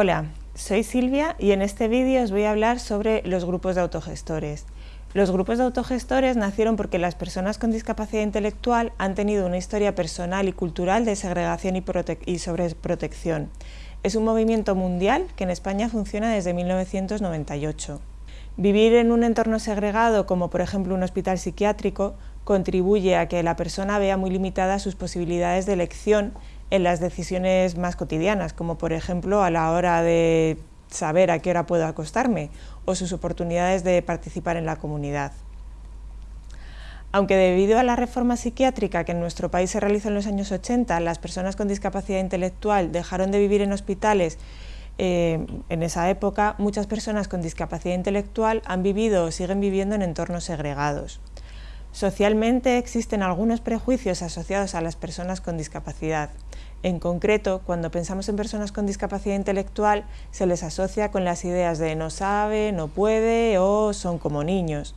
Hola, soy Silvia y en este vídeo os voy a hablar sobre los grupos de autogestores. Los grupos de autogestores nacieron porque las personas con discapacidad intelectual han tenido una historia personal y cultural de segregación y, y sobreprotección. Es un movimiento mundial que en España funciona desde 1998. Vivir en un entorno segregado, como por ejemplo un hospital psiquiátrico, contribuye a que la persona vea muy limitadas sus posibilidades de elección en las decisiones más cotidianas, como por ejemplo a la hora de saber a qué hora puedo acostarme o sus oportunidades de participar en la comunidad. Aunque debido a la reforma psiquiátrica que en nuestro país se realizó en los años 80, las personas con discapacidad intelectual dejaron de vivir en hospitales eh, en esa época, muchas personas con discapacidad intelectual han vivido o siguen viviendo en entornos segregados. Socialmente existen algunos prejuicios asociados a las personas con discapacidad. En concreto, cuando pensamos en personas con discapacidad intelectual, se les asocia con las ideas de no sabe, no puede o son como niños.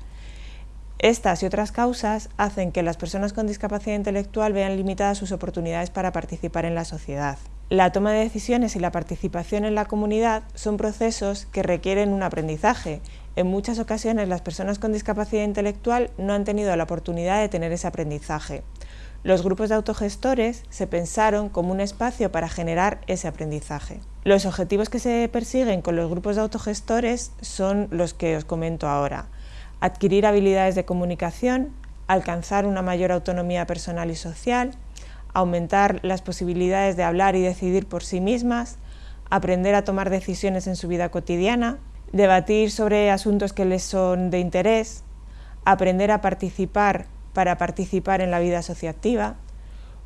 Estas y otras causas hacen que las personas con discapacidad intelectual vean limitadas sus oportunidades para participar en la sociedad. La toma de decisiones y la participación en la comunidad son procesos que requieren un aprendizaje. En muchas ocasiones las personas con discapacidad intelectual no han tenido la oportunidad de tener ese aprendizaje. Los grupos de autogestores se pensaron como un espacio para generar ese aprendizaje. Los objetivos que se persiguen con los grupos de autogestores son los que os comento ahora. Adquirir habilidades de comunicación, alcanzar una mayor autonomía personal y social, aumentar las posibilidades de hablar y decidir por sí mismas, aprender a tomar decisiones en su vida cotidiana, debatir sobre asuntos que les son de interés, aprender a participar para participar en la vida asociativa,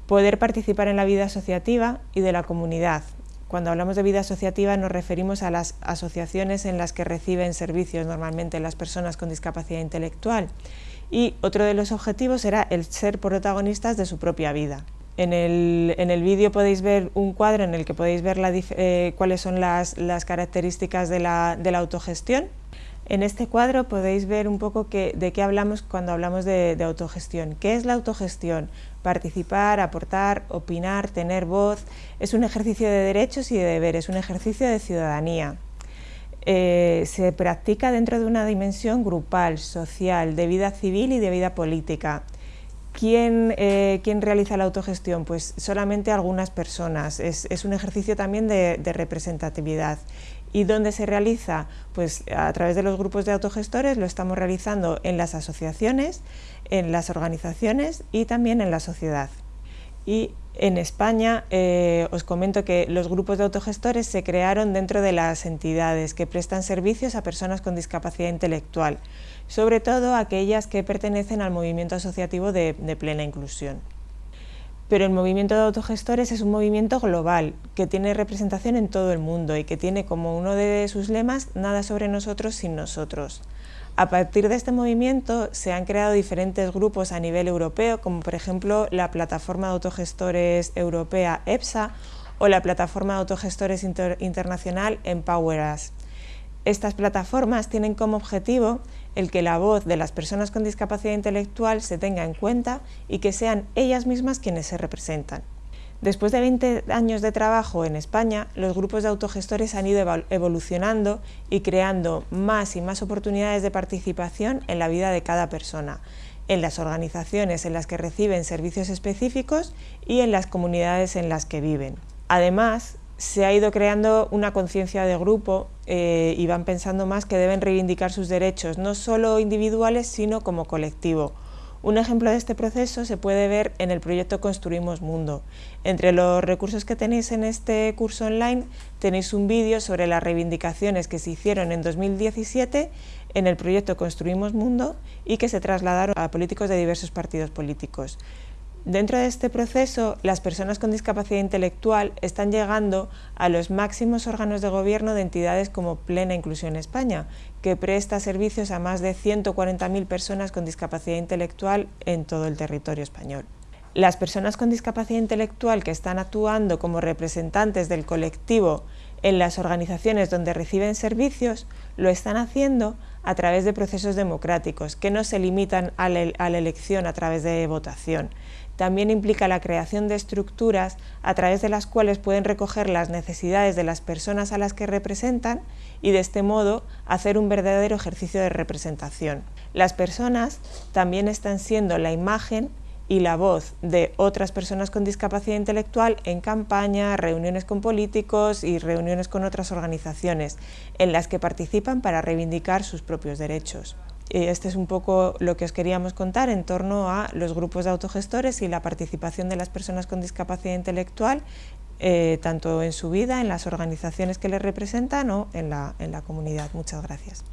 poder participar en la vida asociativa y de la comunidad. Cuando hablamos de vida asociativa nos referimos a las asociaciones en las que reciben servicios normalmente las personas con discapacidad intelectual. Y otro de los objetivos era el ser protagonistas de su propia vida. En el, vídeo podéis ver un cuadro en el que podéis ver eh, cuáles son las, características de la autogestión en este cuadro podéis ver un poco de qué hablamos cuando hablamos de, autogestión. ¿Qué es la autogestión? Participar, aportar, opinar, tener voz. Es un ejercicio de derechos y de deberes, un ejercicio de ciudadanía. Eh, se practica dentro de una dimensión grupal, social, de vida civil y de vida política. ¿Quién, eh, realiza la autogestión? Pues solamente algunas personas. Es, un ejercicio también de representatividad ¿Y dónde se realiza? Pues a través de los grupos de autogestores lo estamos realizando en las asociaciones, en las organizaciones y también en la sociedad. Y en España eh, os comento que los grupos de autogestores se crearon dentro de las entidades que prestan servicios a personas con discapacidad intelectual, sobre todo aquellas que pertenecen al movimiento asociativo de plena inclusión. Pero el movimiento de autogestores es un movimiento global, que tiene representación en todo el mundo y que tiene como uno de sus lemas nada sobre nosotros sin nosotros. A partir de este movimiento se han creado diferentes grupos a nivel europeo, como por ejemplo la Plataforma de Autogestores Europea EPSA o la Plataforma de Autogestores Internacional EmpowerUs. Estas plataformas tienen como objetivo el que la voz de las personas con discapacidad intelectual se tenga en cuenta y que sean ellas mismas quienes se representan. Después de 20 años de trabajo en España, los grupos de autogestores han ido evolucionando y creando más y más oportunidades de participación en la vida de cada persona, en las organizaciones en las que reciben servicios específicos y en las comunidades en las que viven. Además, se ha ido creando una conciencia de grupo eh, y van pensando más que deben reivindicar sus derechos, no solo individuales, sino como colectivo. Un ejemplo de este proceso se puede ver en el proyecto Construimos Mundo. Entre los recursos que tenéis en este curso online tenéis un vídeo sobre las reivindicaciones que se hicieron en 2017 en el proyecto Construimos Mundo y que se trasladaron a políticos de diversos partidos políticos. Dentro de este proceso, las personas con discapacidad intelectual están llegando a los máximos órganos de gobierno de entidades como Plena Inclusión España, que presta servicios a más de 140.000 personas con discapacidad intelectual en todo el territorio español. Las personas con discapacidad intelectual que están actuando como representantes del colectivo en las organizaciones donde reciben servicios lo están haciendo a través de procesos democráticos que no se limitan a la, elección a través de votación, también implica la creación de estructuras a través de las cuales pueden recoger las necesidades de las personas a las que representan y de este modo hacer un verdadero ejercicio de representación. Las personas también están siendo la imagen y la voz de otras personas con discapacidad intelectual en campaña, reuniones con políticos y reuniones con otras organizaciones en las que participan para reivindicar sus propios derechos. Este es un poco lo que os queríamos contar en torno a los grupos de autogestores y la participación de las personas con discapacidad intelectual, eh, tanto en su vida, en las organizaciones que les representan o en la, en la comunidad. Muchas gracias.